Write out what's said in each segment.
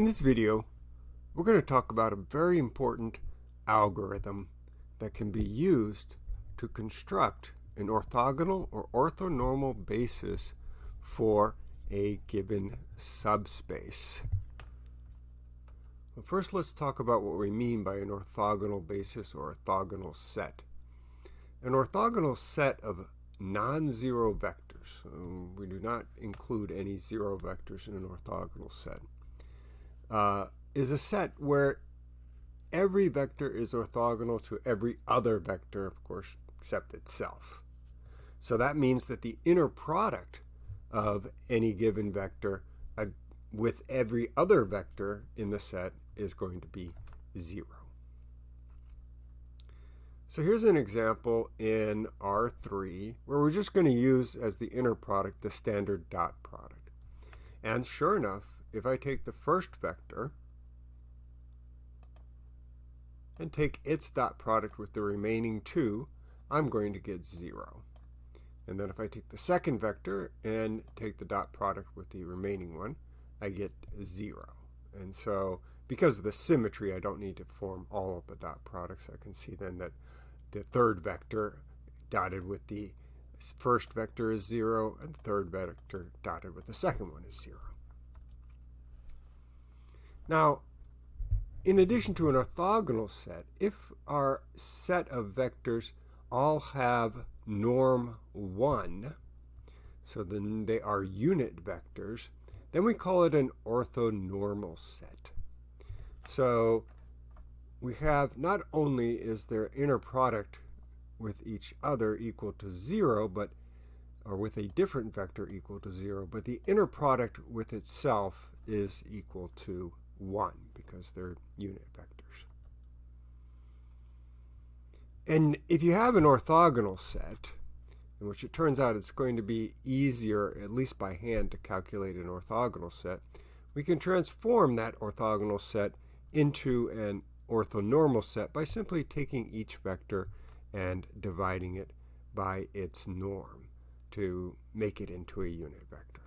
In this video, we're going to talk about a very important algorithm that can be used to construct an orthogonal or orthonormal basis for a given subspace. First, let's talk about what we mean by an orthogonal basis or orthogonal set. An orthogonal set of non-zero vectors, we do not include any zero vectors in an orthogonal set, uh, is a set where every vector is orthogonal to every other vector, of course, except itself. So that means that the inner product of any given vector uh, with every other vector in the set is going to be 0. So here's an example in R3 where we're just going to use as the inner product the standard dot product. And sure enough, if I take the first vector and take its dot product with the remaining two, I'm going to get 0. And then if I take the second vector and take the dot product with the remaining one, I get 0. And so because of the symmetry, I don't need to form all of the dot products. I can see then that the third vector dotted with the first vector is 0, and the third vector dotted with the second one is 0. Now, in addition to an orthogonal set, if our set of vectors all have norm 1, so then they are unit vectors, then we call it an orthonormal set. So we have not only is their inner product with each other equal to 0, but or with a different vector equal to 0, but the inner product with itself is equal to 1 because they're unit vectors. And if you have an orthogonal set, in which it turns out it's going to be easier, at least by hand, to calculate an orthogonal set, we can transform that orthogonal set into an orthonormal set by simply taking each vector and dividing it by its norm to make it into a unit vector.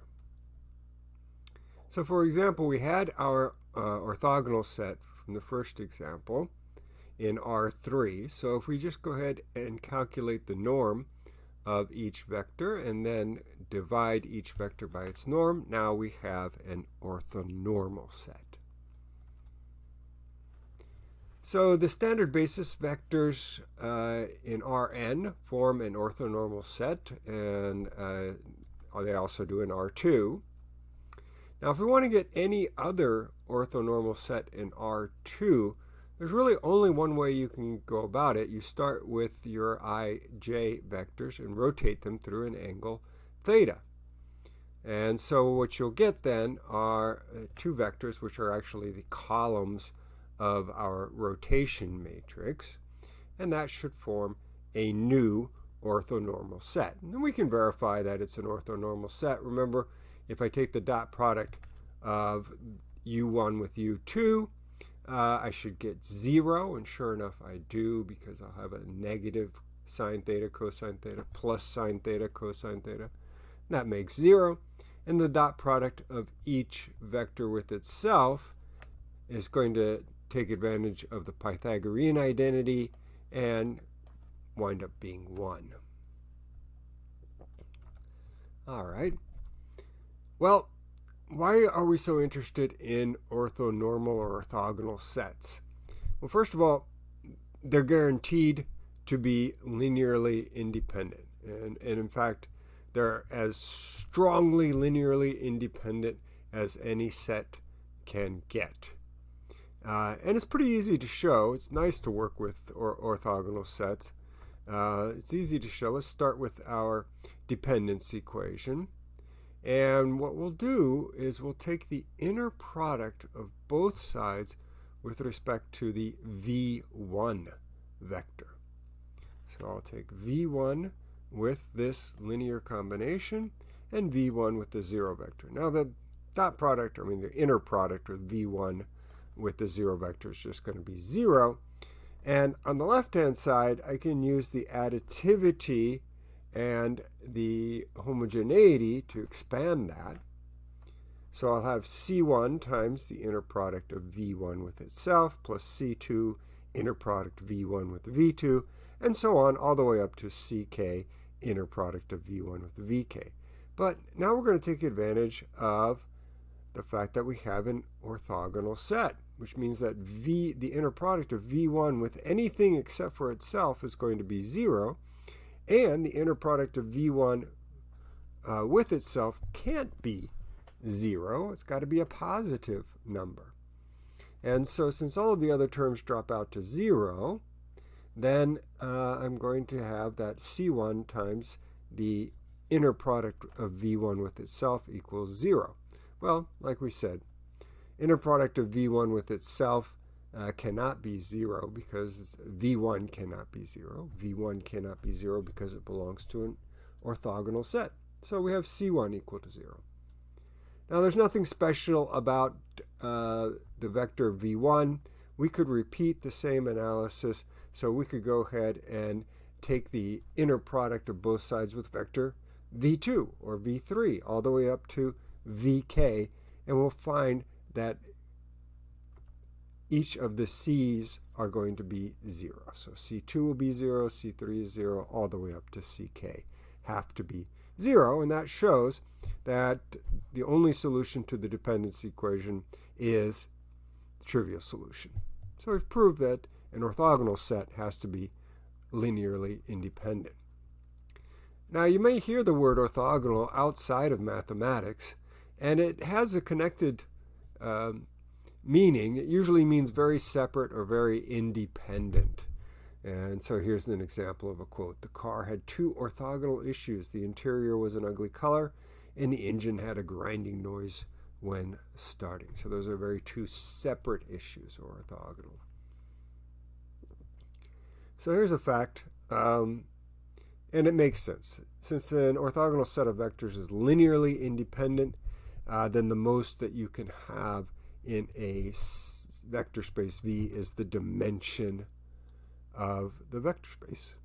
So for example, we had our uh, orthogonal set from the first example in R3. So if we just go ahead and calculate the norm of each vector and then divide each vector by its norm, now we have an orthonormal set. So the standard basis vectors uh, in Rn form an orthonormal set, and uh, they also do in R2. Now, if we want to get any other orthonormal set in R2, there's really only one way you can go about it. You start with your ij vectors and rotate them through an angle theta. And so what you'll get then are uh, two vectors, which are actually the columns of our rotation matrix. And that should form a new orthonormal set. And we can verify that it's an orthonormal set. Remember, if I take the dot product of u1 with u2, uh, I should get 0, and sure enough I do because I'll have a negative sine theta cosine theta plus sine theta cosine theta. That makes 0. And the dot product of each vector with itself is going to take advantage of the Pythagorean identity and wind up being 1. All right. Well, why are we so interested in orthonormal or orthogonal sets? Well, first of all, they're guaranteed to be linearly independent. And, and in fact, they're as strongly linearly independent as any set can get. Uh, and it's pretty easy to show. It's nice to work with or orthogonal sets. Uh, it's easy to show. Let's start with our dependence equation. And what we'll do is we'll take the inner product of both sides with respect to the v1 vector. So I'll take v1 with this linear combination and v1 with the zero vector. Now the dot product, I mean the inner product of v1 with the zero vector is just going to be 0. And on the left-hand side, I can use the additivity and the homogeneity to expand that. So I'll have C1 times the inner product of V1 with itself plus C2 inner product V1 with V2 and so on all the way up to CK inner product of V1 with VK. But now we're going to take advantage of the fact that we have an orthogonal set, which means that V, the inner product of V1 with anything except for itself is going to be 0, and the inner product of V1 uh, with itself can't be 0. It's got to be a positive number. And so since all of the other terms drop out to 0, then uh, I'm going to have that C1 times the inner product of V1 with itself equals 0. Well, like we said, inner product of V1 with itself uh, cannot be 0 because V1 cannot be 0. V1 cannot be 0 because it belongs to an orthogonal set. So we have C1 equal to 0. Now there's nothing special about uh, the vector V1. We could repeat the same analysis. So we could go ahead and take the inner product of both sides with vector V2 or V3 all the way up to VK and we'll find that each of the C's are going to be 0. So C2 will be 0, C3 is 0, all the way up to CK have to be 0. And that shows that the only solution to the dependency equation is the trivial solution. So we've proved that an orthogonal set has to be linearly independent. Now you may hear the word orthogonal outside of mathematics, and it has a connected um, meaning. It usually means very separate or very independent. And so here's an example of a quote. The car had two orthogonal issues. The interior was an ugly color, and the engine had a grinding noise when starting. So those are very two separate issues, or orthogonal. So here's a fact. Um, and it makes sense. Since an orthogonal set of vectors is linearly independent, uh, then the most that you can have in a vector space V is the dimension of the vector space.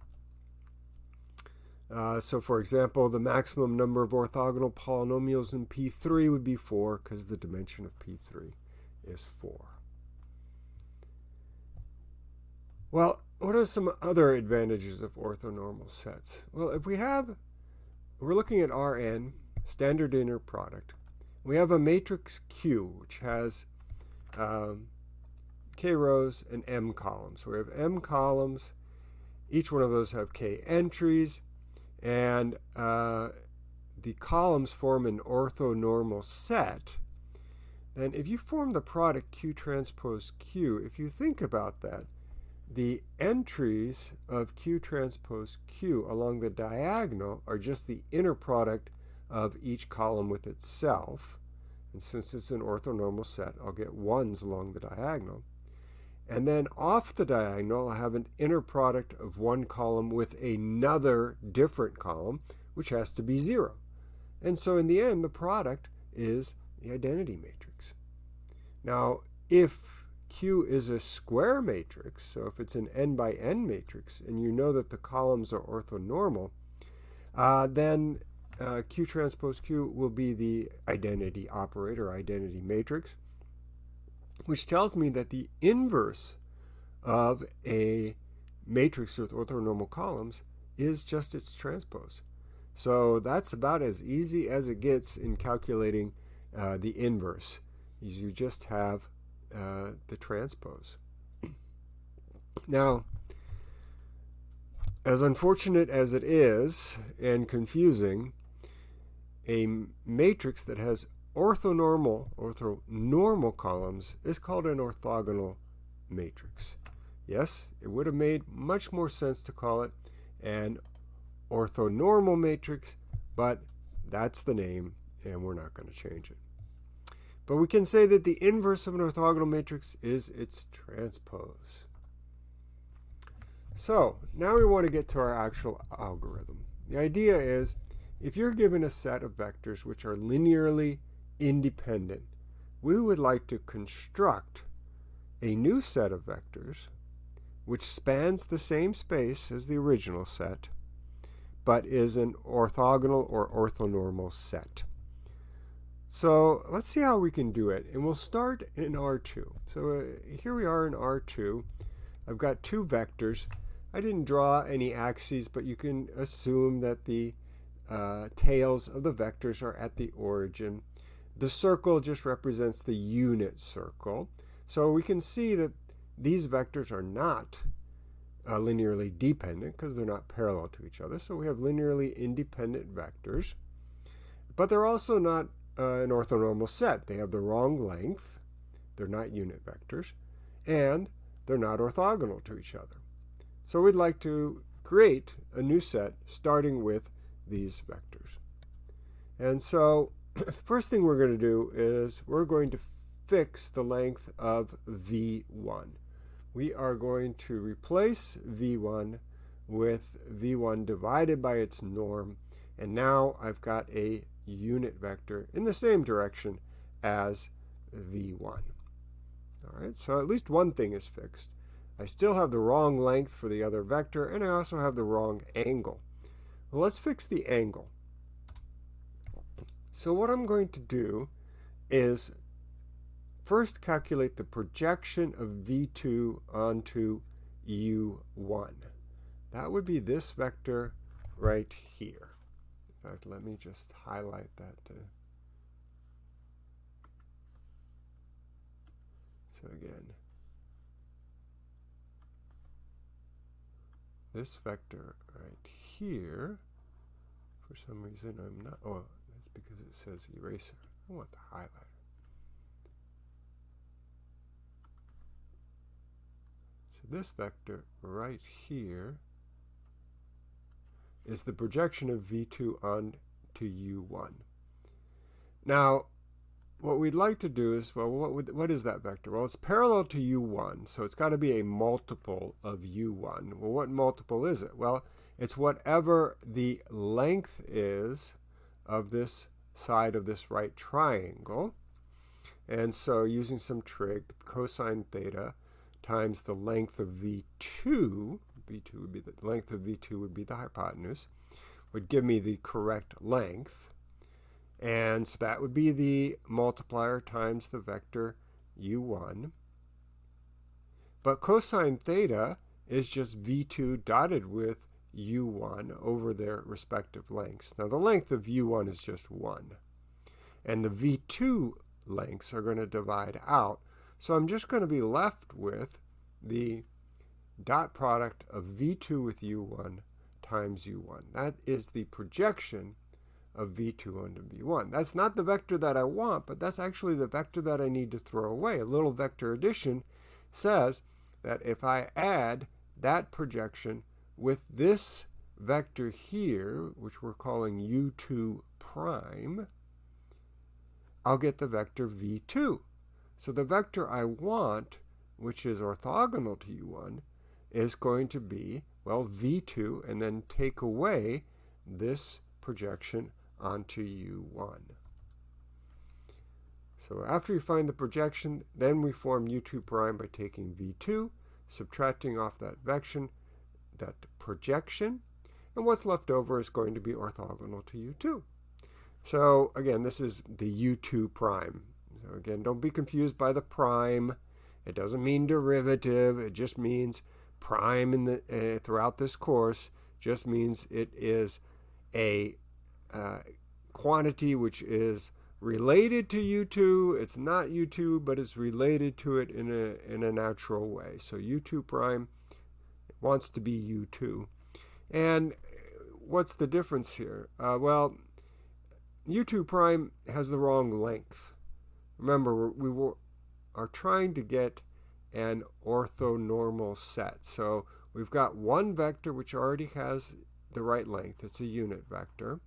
Uh, so for example, the maximum number of orthogonal polynomials in P3 would be 4 because the dimension of P3 is 4. Well, what are some other advantages of orthonormal sets? Well, if we have, we're looking at Rn, standard inner product. We have a matrix Q, which has um, k rows and m columns. So we have m columns. Each one of those have k entries. And uh, the columns form an orthonormal set. Then if you form the product Q transpose Q, if you think about that, the entries of Q transpose Q along the diagonal are just the inner product of each column with itself. And since it's an orthonormal set, I'll get ones along the diagonal. And then off the diagonal, I'll have an inner product of one column with another different column, which has to be 0. And so in the end, the product is the identity matrix. Now, if Q is a square matrix, so if it's an n by n matrix, and you know that the columns are orthonormal, uh, then uh, Q transpose Q will be the identity operator, identity matrix, which tells me that the inverse of a matrix with orthonormal columns is just its transpose. So that's about as easy as it gets in calculating uh, the inverse. You just have uh, the transpose. Now, as unfortunate as it is and confusing, a matrix that has orthonormal, orthonormal columns is called an orthogonal matrix. Yes, it would have made much more sense to call it an orthonormal matrix, but that's the name and we're not going to change it. But we can say that the inverse of an orthogonal matrix is its transpose. So now we want to get to our actual algorithm. The idea is if you're given a set of vectors which are linearly independent, we would like to construct a new set of vectors which spans the same space as the original set, but is an orthogonal or orthonormal set. So let's see how we can do it. And we'll start in R2. So uh, here we are in R2. I've got two vectors. I didn't draw any axes, but you can assume that the uh, tails of the vectors are at the origin. The circle just represents the unit circle. So we can see that these vectors are not uh, linearly dependent because they're not parallel to each other. So we have linearly independent vectors. But they're also not uh, an orthonormal set. They have the wrong length. They're not unit vectors. And they're not orthogonal to each other. So we'd like to create a new set starting with these vectors. And so the first thing we're going to do is we're going to fix the length of V1. We are going to replace V1 with V1 divided by its norm. And now I've got a unit vector in the same direction as V1. All right, so at least one thing is fixed. I still have the wrong length for the other vector, and I also have the wrong angle. Let's fix the angle. So what I'm going to do is first calculate the projection of v2 onto u1. That would be this vector right here. In fact, let me just highlight that. so again, this vector right here, for some reason I'm not, oh, that's because it says eraser. I want the highlighter. So this vector right here is the projection of V2 on to U1. Now, what we'd like to do is, well, what, would, what is that vector? Well, it's parallel to u1, so it's got to be a multiple of u1. Well, what multiple is it? Well, it's whatever the length is of this side of this right triangle. And so using some trig, cosine theta times the length of v2, v2 would be the length of v2 would be the hypotenuse, would give me the correct length. And so that would be the multiplier times the vector u1. But cosine theta is just v2 dotted with u1 over their respective lengths. Now the length of u1 is just 1. And the v2 lengths are going to divide out. So I'm just going to be left with the dot product of v2 with u1 times u1. That is the projection of v2 onto v1. That's not the vector that I want, but that's actually the vector that I need to throw away. A little vector addition says that if I add that projection with this vector here, which we're calling u2 prime, I'll get the vector v2. So the vector I want, which is orthogonal to u1, is going to be, well, v2, and then take away this projection onto U1. So after you find the projection, then we form U2 prime by taking V2, subtracting off that vection, that projection, and what's left over is going to be orthogonal to U2. So again, this is the U2 prime. So again, don't be confused by the prime. It doesn't mean derivative. It just means prime in the uh, throughout this course just means it is a uh, quantity which is related to U2. It's not U2, but it's related to it in a, in a natural way. So U2 prime wants to be U2. And what's the difference here? Uh, well, U2 prime has the wrong length. Remember, we were, are trying to get an orthonormal set. So we've got one vector which already has the right length. It's a unit vector.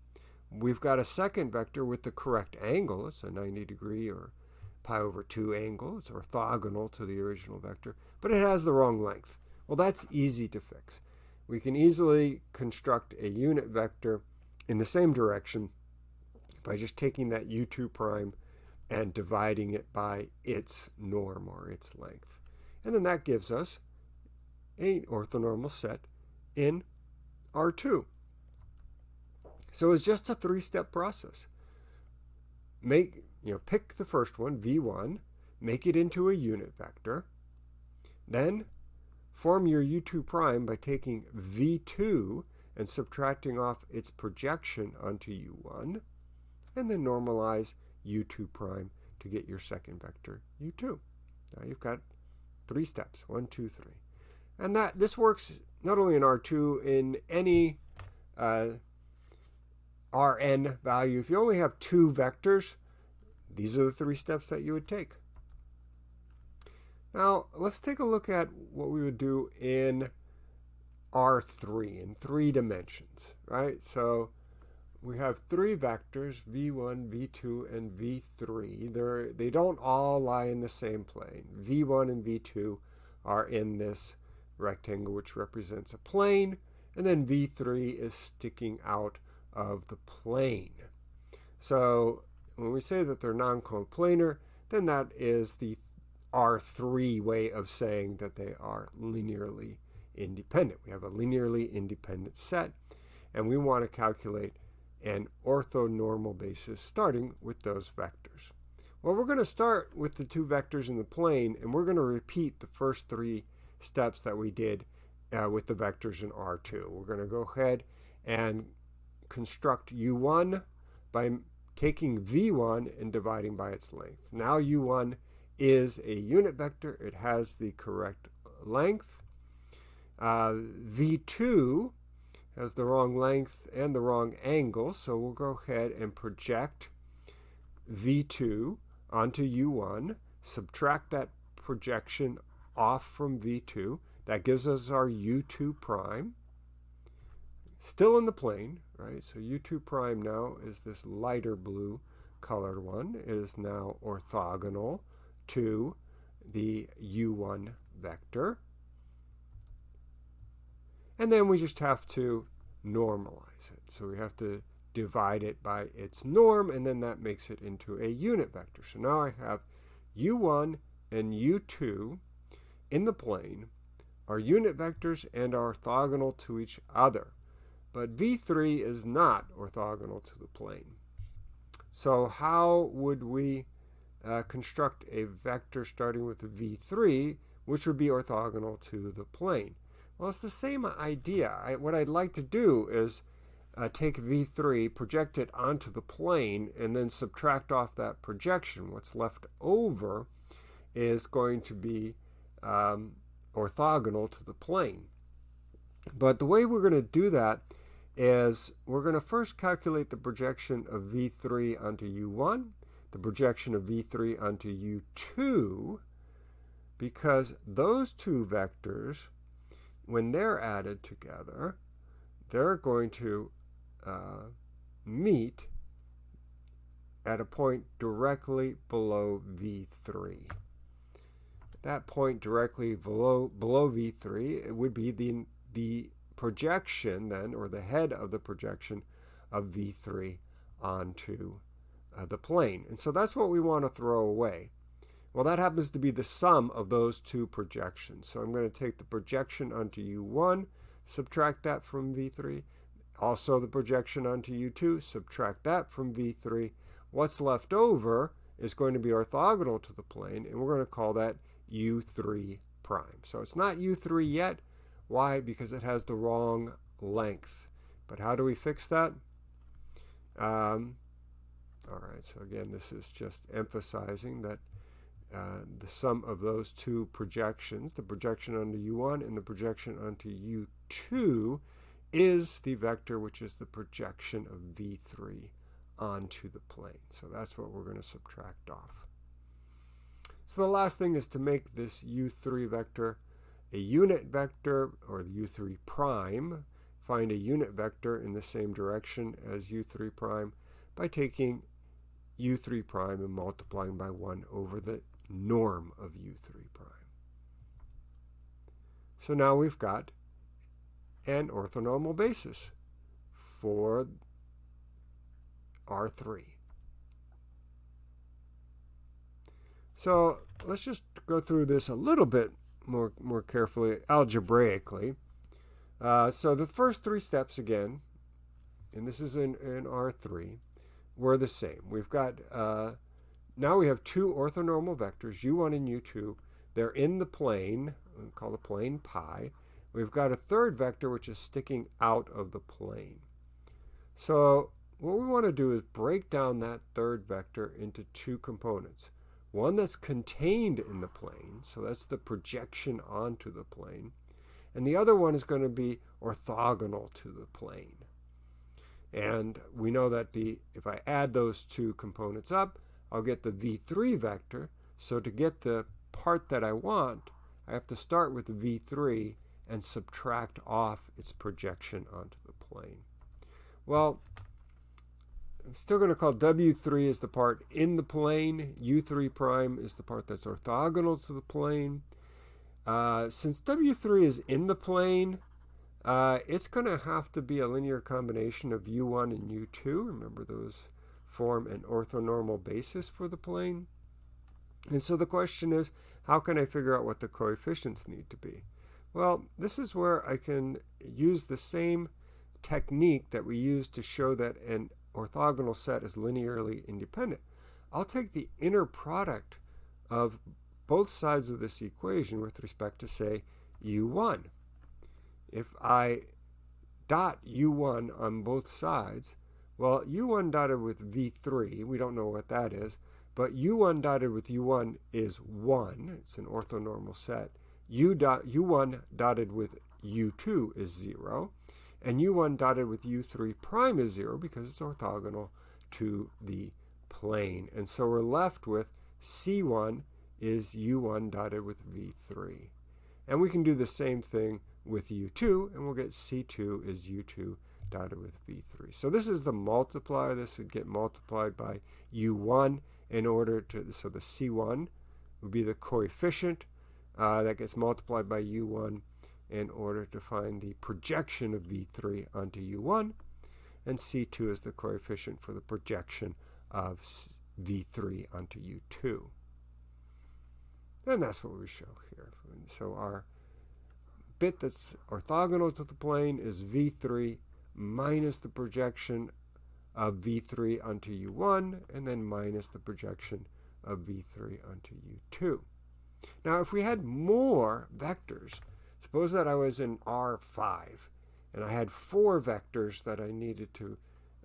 We've got a second vector with the correct angle. It's a 90 degree or pi over 2 angle. It's orthogonal to the original vector, but it has the wrong length. Well, that's easy to fix. We can easily construct a unit vector in the same direction by just taking that u2 prime and dividing it by its norm or its length. And then that gives us an orthonormal set in R2. So it's just a three-step process. Make you know, pick the first one, v1, make it into a unit vector, then form your u2 prime by taking v2 and subtracting off its projection onto u1, and then normalize u2 prime to get your second vector u2. Now you've got three steps, one, two, three. And that this works not only in R2, in any uh, Rn value. If you only have two vectors, these are the three steps that you would take. Now, let's take a look at what we would do in R3 in three dimensions, right? So we have three vectors, v1, v2, and v3. They're, they don't all lie in the same plane. v1 and v2 are in this rectangle, which represents a plane, and then v3 is sticking out of the plane. So when we say that they're non-coplanar, then that is the R3 way of saying that they are linearly independent. We have a linearly independent set, and we want to calculate an orthonormal basis starting with those vectors. Well, we're going to start with the two vectors in the plane, and we're going to repeat the first three steps that we did uh, with the vectors in R2. We're going to go ahead and construct U1 by taking V1 and dividing by its length. Now U1 is a unit vector. It has the correct length. Uh, V2 has the wrong length and the wrong angle, so we'll go ahead and project V2 onto U1, subtract that projection off from V2. That gives us our U2 prime. Still in the plane, right? So U2 prime now is this lighter blue colored one. It is now orthogonal to the U1 vector. And then we just have to normalize it. So we have to divide it by its norm, and then that makes it into a unit vector. So now I have u1 and u2 in the plane are unit vectors and are orthogonal to each other. But v3 is not orthogonal to the plane. So how would we uh, construct a vector starting with v3, which would be orthogonal to the plane? Well, it's the same idea. I, what I'd like to do is uh, take v3, project it onto the plane, and then subtract off that projection. What's left over is going to be um, orthogonal to the plane. But the way we're going to do that is we're going to first calculate the projection of v3 onto u1, the projection of v3 onto u2, because those two vectors, when they're added together, they're going to uh, meet at a point directly below v3 that point directly below, below V3, it would be the, the projection then, or the head of the projection of V3 onto uh, the plane. And so that's what we want to throw away. Well, that happens to be the sum of those two projections. So I'm going to take the projection onto U1, subtract that from V3. Also the projection onto U2, subtract that from V3. What's left over is going to be orthogonal to the plane, and we're going to call that U3 prime. So it's not U3 yet. Why? Because it has the wrong length. But how do we fix that? Um, all right, so again, this is just emphasizing that uh, the sum of those two projections, the projection onto U1 and the projection onto U2, is the vector which is the projection of V3 onto the plane. So that's what we're going to subtract off. So the last thing is to make this u3 vector a unit vector, or the u3 prime. Find a unit vector in the same direction as u3 prime by taking u3 prime and multiplying by 1 over the norm of u3 prime. So now we've got an orthonormal basis for R3. So let's just go through this a little bit more, more carefully, algebraically. Uh, so the first three steps again, and this is in, in R3, were the same. We've got uh, now we have two orthonormal vectors, u1 and u2. They're in the plane, we call the plane pi. We've got a third vector which is sticking out of the plane. So what we want to do is break down that third vector into two components. One that's contained in the plane, so that's the projection onto the plane, and the other one is going to be orthogonal to the plane. And we know that the if I add those two components up, I'll get the v3 vector. So to get the part that I want, I have to start with v3 and subtract off its projection onto the plane. Well, I'm still going to call W3 is the part in the plane. U3 prime is the part that's orthogonal to the plane. Uh, since W3 is in the plane, uh, it's going to have to be a linear combination of U1 and U2. Remember those form an orthonormal basis for the plane. And so the question is, how can I figure out what the coefficients need to be? Well, this is where I can use the same technique that we use to show that an orthogonal set is linearly independent. I'll take the inner product of both sides of this equation with respect to, say, u1. If I dot u1 on both sides, well, u1 dotted with v3, we don't know what that is, but u1 dotted with u1 is 1. It's an orthonormal set. U dot, u1 dotted with u2 is 0. And u1 dotted with u3 prime is 0 because it's orthogonal to the plane. And so we're left with c1 is u1 dotted with v3. And we can do the same thing with u2, and we'll get c2 is u2 dotted with v3. So this is the multiplier. This would get multiplied by u1 in order to, so the c1 would be the coefficient uh, that gets multiplied by u1 in order to find the projection of v3 onto u1. And c2 is the coefficient for the projection of v3 onto u2. And that's what we show here. So our bit that's orthogonal to the plane is v3 minus the projection of v3 onto u1, and then minus the projection of v3 onto u2. Now, if we had more vectors, suppose that I was in R5, and I had four vectors that I needed to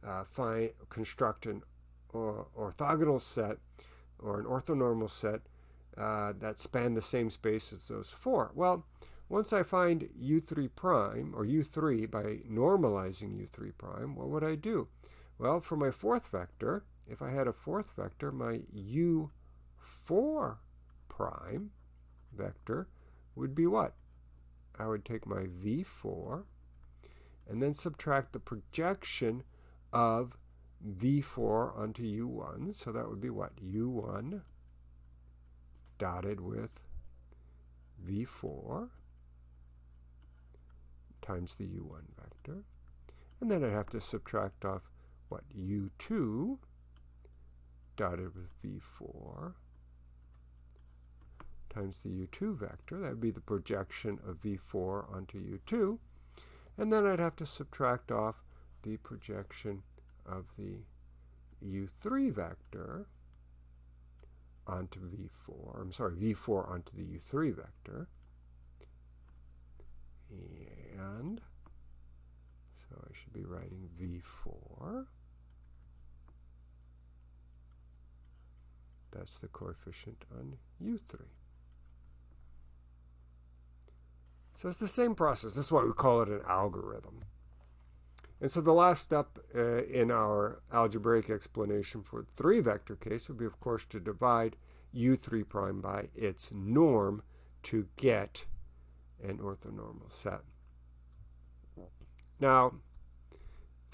uh, find, construct an or, orthogonal set or an orthonormal set uh, that span the same space as those four. Well, once I find u3 prime, or u3 by normalizing u3 prime, what would I do? Well, for my fourth vector, if I had a fourth vector, my u4 prime vector would be what? I would take my v4 and then subtract the projection of v4 onto u1. So that would be what? u1 dotted with v4 times the u1 vector. And then I'd have to subtract off, what, u2 dotted with v4 times the u2 vector. That would be the projection of v4 onto u2. And then I'd have to subtract off the projection of the u3 vector onto v4. I'm sorry, v4 onto the u3 vector. And so I should be writing v4. That's the coefficient on u3. So it's the same process. That's why we call it an algorithm. And so the last step uh, in our algebraic explanation for the three vector case would be, of course, to divide u3 prime by its norm to get an orthonormal set. Now,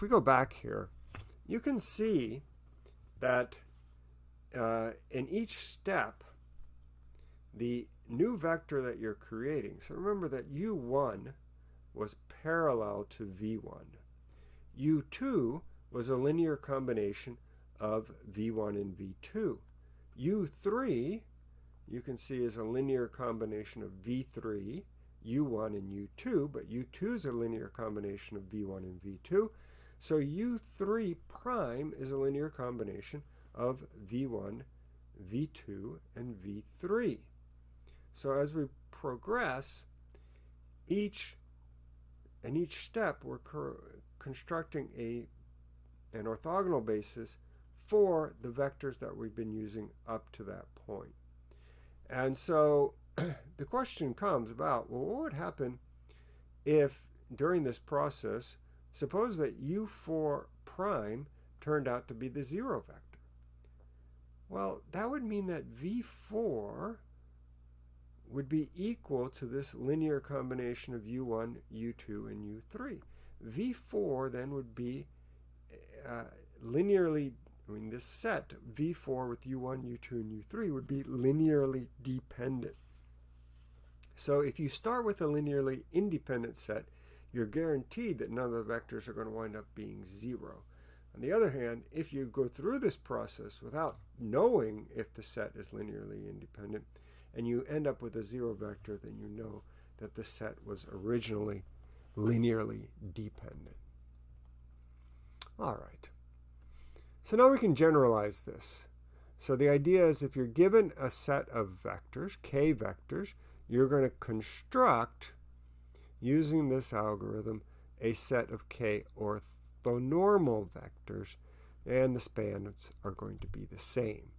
we go back here, you can see that uh, in each step, the new vector that you're creating, so remember that u1 was parallel to v1. u2 was a linear combination of v1 and v2. u3, you can see, is a linear combination of v3 u1 and u2, but u2 is a linear combination of v1 and v2. So u3 prime is a linear combination of v1 v2, and v3. So as we progress, each in each step we're constructing a an orthogonal basis for the vectors that we've been using up to that point. And so the question comes about, well, what would happen if during this process, suppose that u4 prime turned out to be the zero vector? Well, that would mean that v4 would be equal to this linear combination of u1, u2, and u3. v4 then would be uh, linearly, I mean this set, v4 with u1, u2, and u3 would be linearly dependent. So if you start with a linearly independent set, you're guaranteed that none of the vectors are going to wind up being zero. On the other hand, if you go through this process without knowing if the set is linearly independent, and you end up with a zero vector, then you know that the set was originally linearly dependent. All right. So now we can generalize this. So the idea is if you're given a set of vectors, k vectors, you're going to construct, using this algorithm, a set of k orthonormal vectors, and the spans are going to be the same.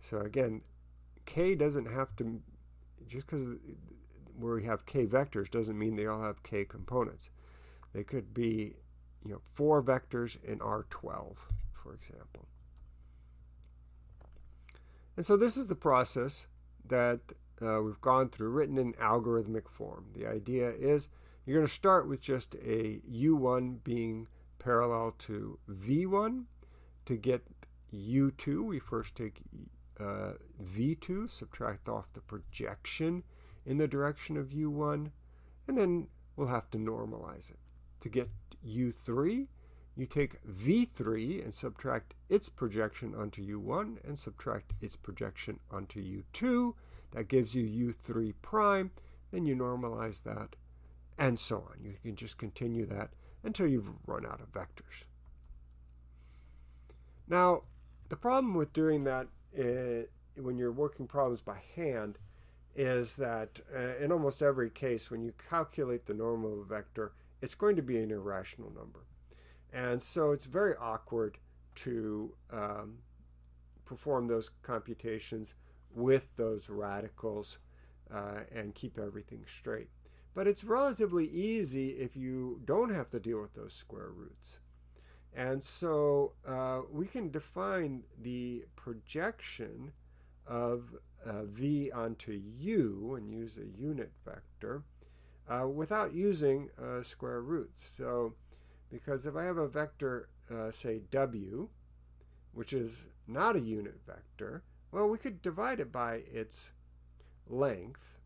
So again, k doesn't have to, just because where we have k vectors doesn't mean they all have k components. They could be, you know, four vectors in R12, for example. And so this is the process that uh, we've gone through, written in algorithmic form. The idea is you're going to start with just a u1 being parallel to v1. To get u2, we first take uh, v2, subtract off the projection in the direction of u1, and then we'll have to normalize it. To get u3, you take v3 and subtract its projection onto u1 and subtract its projection onto u2. That gives you u3 prime. Then you normalize that, and so on. You can just continue that until you've run out of vectors. Now, the problem with doing that when you're working problems by hand is that uh, in almost every case, when you calculate the norm of a vector, it's going to be an irrational number. And so it's very awkward to um, perform those computations with those radicals uh, and keep everything straight. But it's relatively easy if you don't have to deal with those square roots. And so uh, we can define the projection of uh, v onto u and use a unit vector uh, without using uh, square roots. So because if I have a vector, uh, say w, which is not a unit vector, well, we could divide it by its length,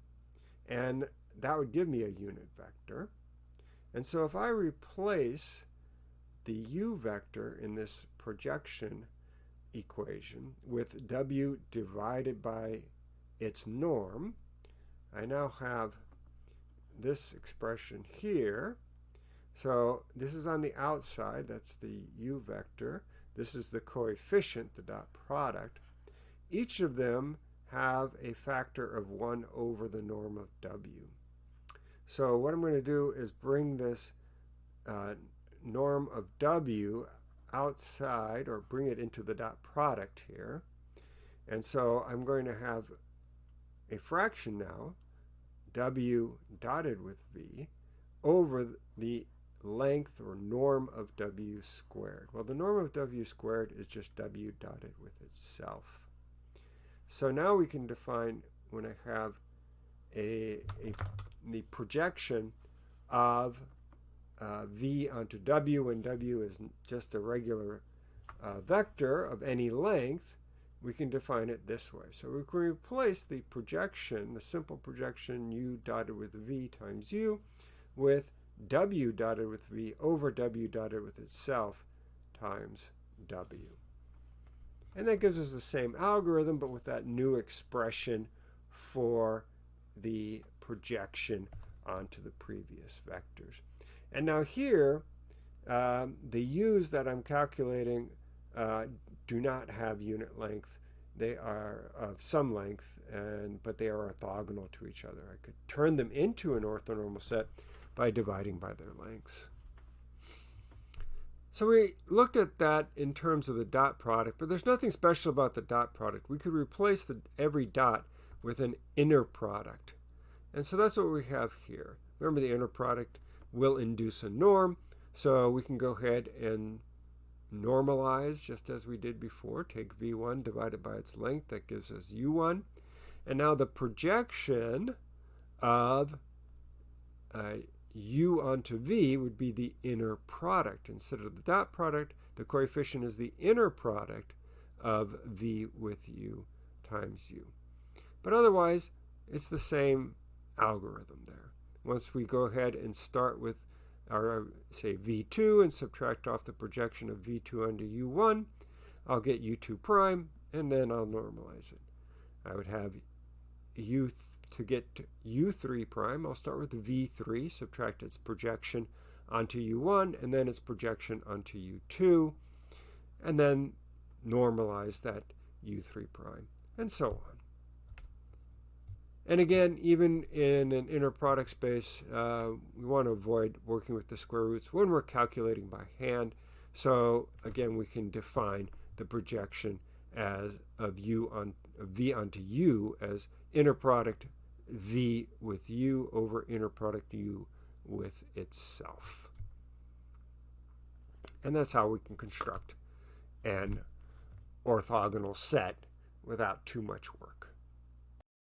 and that would give me a unit vector. And so if I replace the u vector in this projection equation with w divided by its norm, I now have this expression here. So this is on the outside, that's the u vector. This is the coefficient, the dot product. Each of them have a factor of 1 over the norm of w. So what I'm going to do is bring this uh, norm of w outside or bring it into the dot product here. And so I'm going to have a fraction now, w dotted with v, over the length or norm of w squared. Well, the norm of w squared is just w dotted with itself. So now we can define when I have a, a the projection of uh, v onto w, and w is just a regular uh, vector of any length, we can define it this way. So we can replace the projection, the simple projection u dotted with v times u, with w dotted with v over w dotted with itself times w. And that gives us the same algorithm, but with that new expression for the projection onto the previous vectors. And now here, um, the u's that I'm calculating uh, do not have unit length they are of some length, and but they are orthogonal to each other. I could turn them into an orthonormal set by dividing by their lengths. So we looked at that in terms of the dot product, but there's nothing special about the dot product. We could replace the, every dot with an inner product. And so that's what we have here. Remember the inner product will induce a norm, so we can go ahead and normalize just as we did before. Take v1 divided by its length, that gives us u1. And now the projection of u onto v would be the inner product. Instead of the dot product, the coefficient is the inner product of v with u times u. But otherwise, it's the same algorithm there. Once we go ahead and start with our, uh, say, v2 and subtract off the projection of v2 onto u1, I'll get u2 prime, and then I'll normalize it. I would have u to get to u3 prime, I'll start with v3, subtract its projection onto u1, and then its projection onto u2, and then normalize that u3 prime, and so on. And again, even in an inner product space, uh, we want to avoid working with the square roots when we're calculating by hand. So again, we can define the projection as of u on v onto u as inner product v with u over inner product u with itself. And that's how we can construct an orthogonal set without too much work.